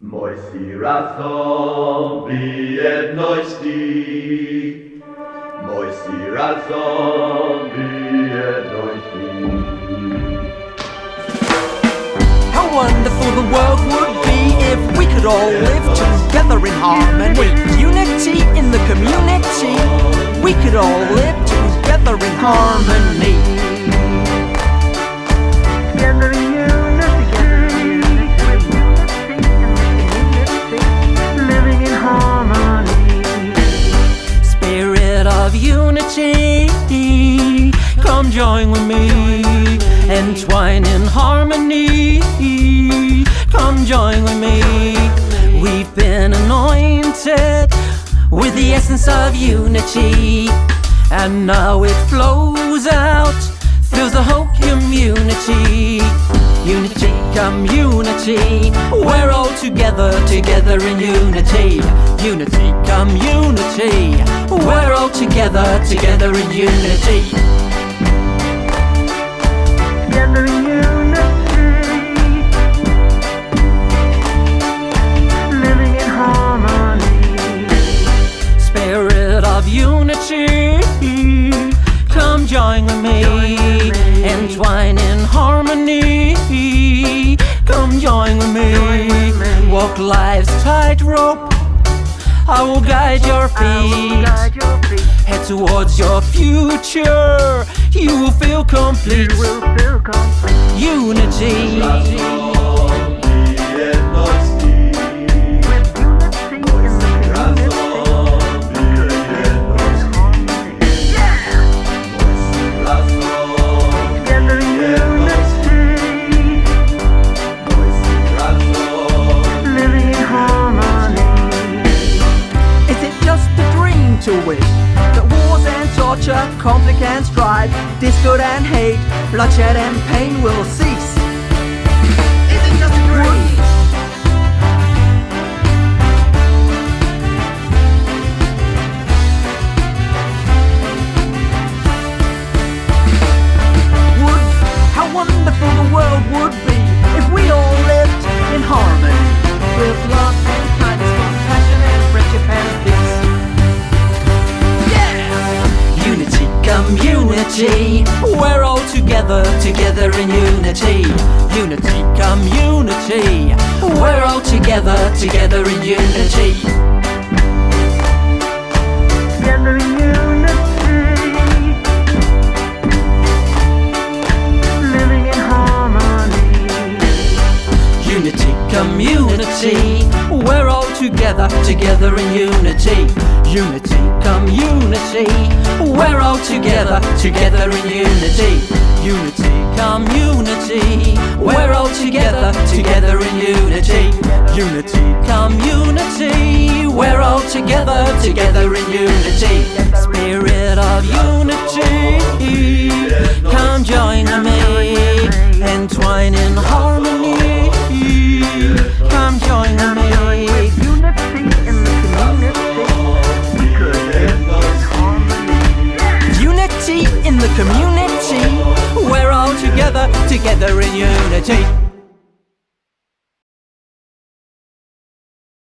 W jedności. Mości razem w jedności. How wonderful the world would be if we could all live together in harmony. Unity in the community. We could all live together in harmony. Of unity, come join with me. Entwine in harmony, come join with me. We've been anointed with the essence of unity, and now it flows out, fills the whole community. Unity, community, we're all together, together in unity. Unity, community, together, together in unity. Together in unity, living in harmony. Spirit of unity, come join with me. Entwine in harmony, come join with me. Walk life's tightrope, I will guide your feet. guide your feet. Head towards your future, you feel complete. You will feel complete. Unity, to that wars and torture, conflict and strife, discord and hate, bloodshed and pain will cease? Community, we're all together, together in unity. Unity, community, we're all together, together in unity. Together in unity, living in harmony. Unity, community, we're all together, together in unity. Unity, community, we're all together, together in unity. Unity, community, we're all together, together in unity. Unity, community, we're all together, together in unity. Spirit of unity, come join me, together in unity.